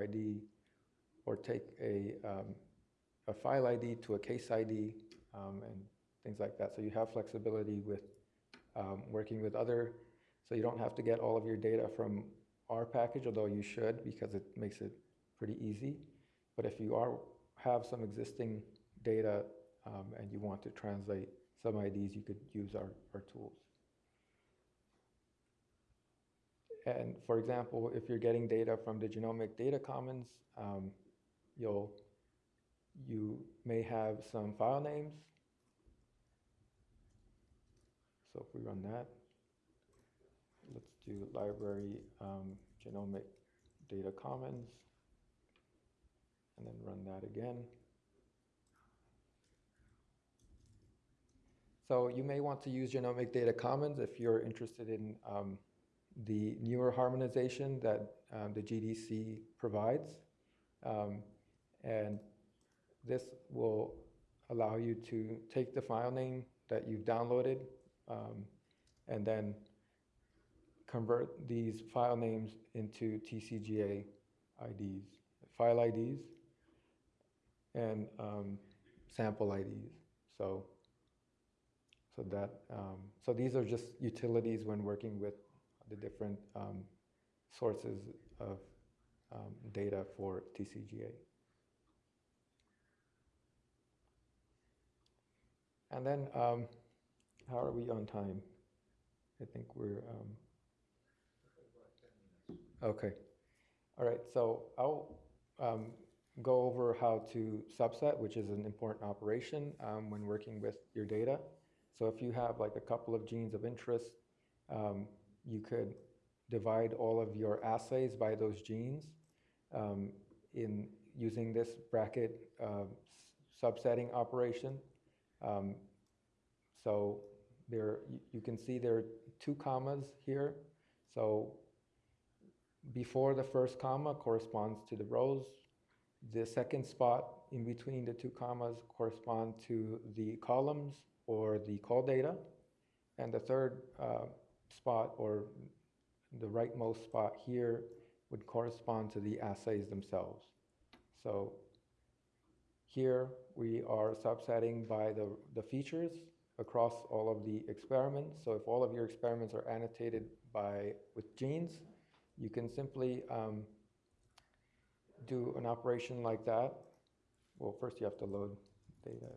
ID or take a, um, a file ID to a case ID um, and things like that. So you have flexibility with um, working with other, so you don't have to get all of your data from our package, although you should because it makes it pretty easy. But if you are have some existing data um, and you want to translate some IDs, you could use our, our tools. And for example, if you're getting data from the Genomic Data Commons, um, you'll, you may have some file names. So if we run that, let's do library um, Genomic Data Commons, and then run that again. So you may want to use Genomic Data Commons if you're interested in um, the newer harmonization that um, the GDC provides. Um, and this will allow you to take the file name that you've downloaded um, and then convert these file names into TCGA IDs, file IDs, and um, sample IDs. So so that, um, so these are just utilities when working with the different um, sources of um, data for TCGA. And then, um, how are we on time? I think we're, um, okay. All right, so I'll um, go over how to subset, which is an important operation when working with your data. So if you have like a couple of genes of interest, um, you could divide all of your assays by those genes um, in using this bracket uh, subsetting operation. Um, so there, you can see there are two commas here. So before the first comma corresponds to the rows. The second spot in between the two commas correspond to the columns or the call data. And the third uh, spot or the rightmost spot here would correspond to the assays themselves. So here we are subsetting by the, the features across all of the experiments. So if all of your experiments are annotated by with genes, you can simply um, do an operation like that. Well, first you have to load data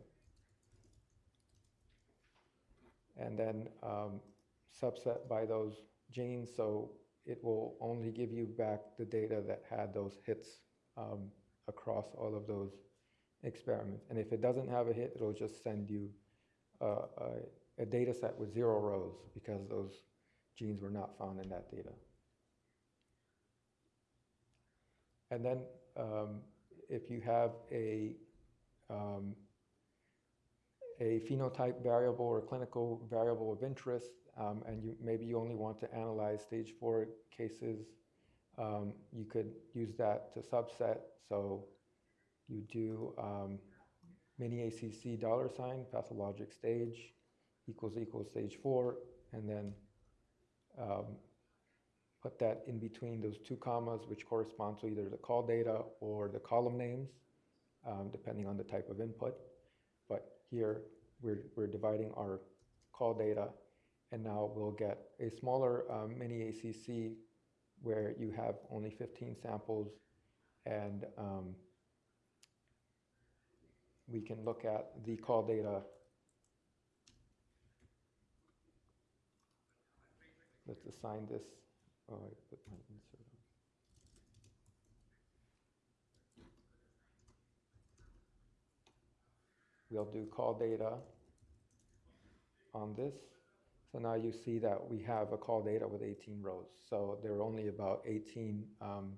and then um, subset by those genes. So it will only give you back the data that had those hits um, across all of those experiments. And if it doesn't have a hit, it'll just send you uh, a, a data set with zero rows because those genes were not found in that data. And then um, if you have a um, a phenotype variable or clinical variable of interest, um, and you, maybe you only want to analyze stage four cases, um, you could use that to subset. So you do um, mini ACC dollar sign, pathologic stage, equals equals stage four, and then um, put that in between those two commas, which correspond to either the call data or the column names, um, depending on the type of input. But here, we're, we're dividing our call data, and now we'll get a smaller um, mini ACC where you have only 15 samples, and um, we can look at the call data. Let's assign this. Oh, I put my insert. We'll do call data on this. So now you see that we have a call data with 18 rows. So there are only about 18 um,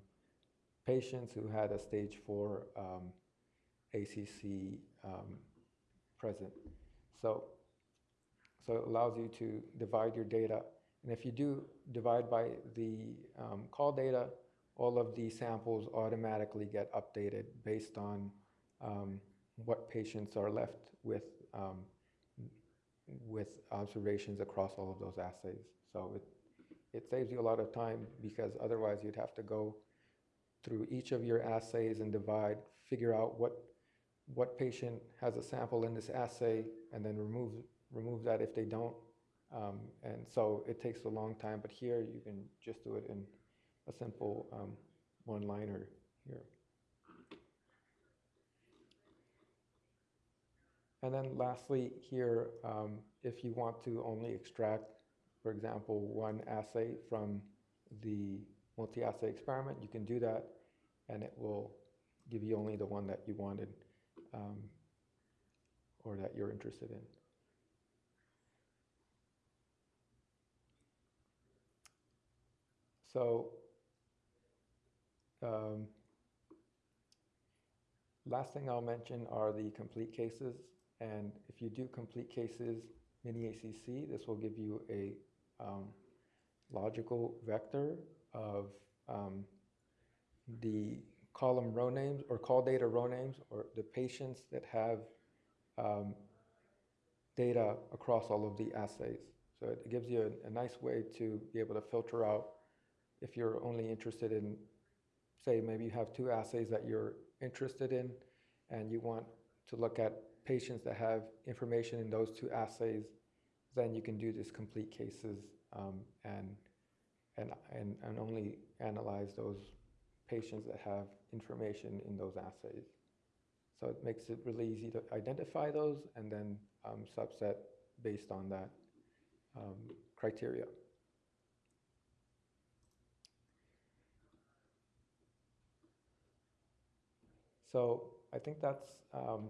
patients who had a stage four um, ACC um, present. So, so it allows you to divide your data. And if you do divide by the um, call data, all of the samples automatically get updated based on um, what patients are left with um, with observations across all of those assays. So it, it saves you a lot of time because otherwise you'd have to go through each of your assays and divide, figure out what, what patient has a sample in this assay, and then remove, remove that if they don't. Um, and so it takes a long time, but here you can just do it in a simple um, one-liner here. And then lastly, here, um, if you want to only extract, for example, one assay from the multi-assay experiment, you can do that, and it will give you only the one that you wanted um, or that you're interested in. So, um, last thing I'll mention are the complete cases. And if you do complete cases mini ACC, this will give you a um, logical vector of um, the column row names or call data row names or the patients that have um, data across all of the assays. So it gives you a, a, nice way to be able to filter out if you're only interested in, say, maybe you have two assays that you're interested in and you want to look at patients that have information in those two assays, then you can do this complete cases um, and, and, and, and only analyze those patients that have information in those assays. So it makes it really easy to identify those and then um, subset based on that um, criteria. So I think that's um,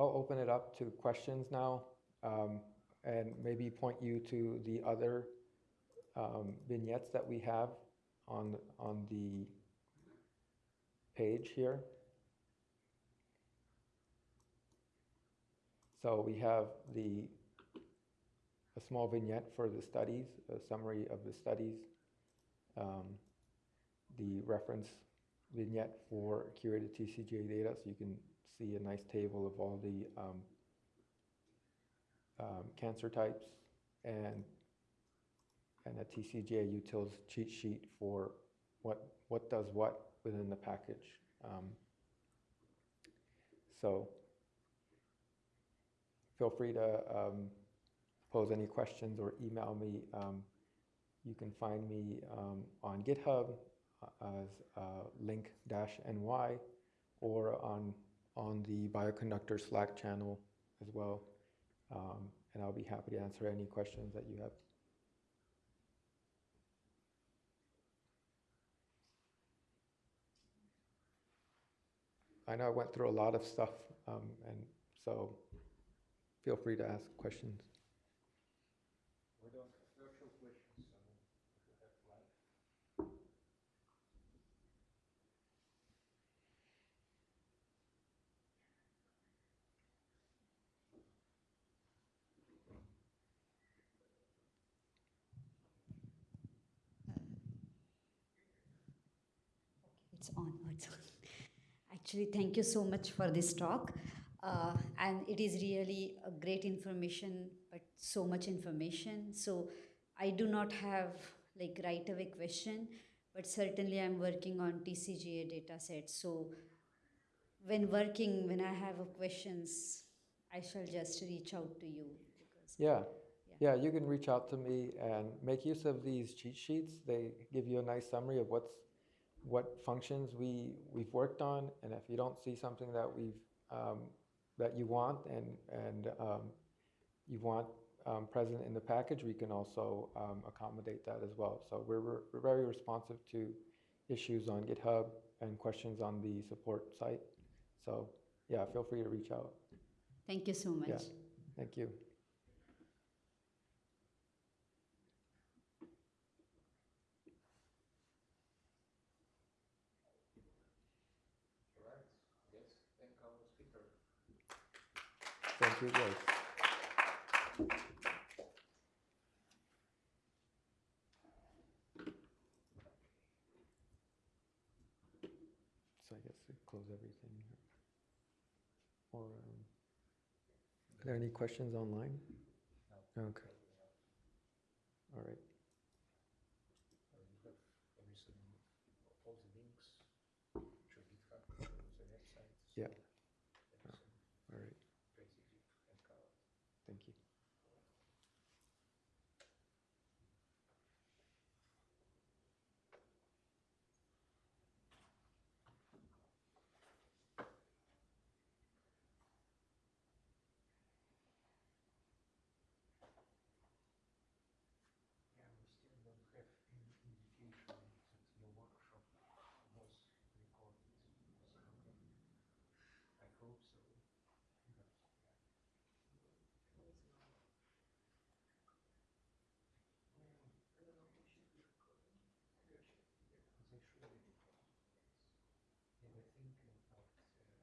I'll open it up to questions now um, and maybe point you to the other um, vignettes that we have on, on the page here. So we have the a small vignette for the studies, a summary of the studies, um, the reference vignette for curated TCGA data, so you can see a nice table of all the um, um, cancer types and and a TCGA utils cheat sheet for what what does what within the package. Um, so feel free to um, pose any questions or email me. Um, you can find me um, on GitHub uh, as uh, link-ny or on on the Bioconductor Slack channel as well. Um, and I'll be happy to answer any questions that you have. I know I went through a lot of stuff, um, and so feel free to ask questions. It's on. It's on. Actually, thank you so much for this talk. Uh, and it is really a great information, but so much information. So I do not have like right away question, but certainly I'm working on TCGA data sets. So when working, when I have questions, I shall just reach out to you. Because yeah. Yeah, you can reach out to me and make use of these cheat sheets. They give you a nice summary of what's what functions we, we've worked on, and if you don't see something that we've, um, that you want and, and um, you want um, present in the package, we can also um, accommodate that as well. So we're, we're very responsive to issues on GitHub and questions on the support site. So yeah, feel free to reach out. Thank you so much. Yeah, thank you. Thank you, guys. So I guess we close everything here. Or, um, are there any questions online? Okay. All right.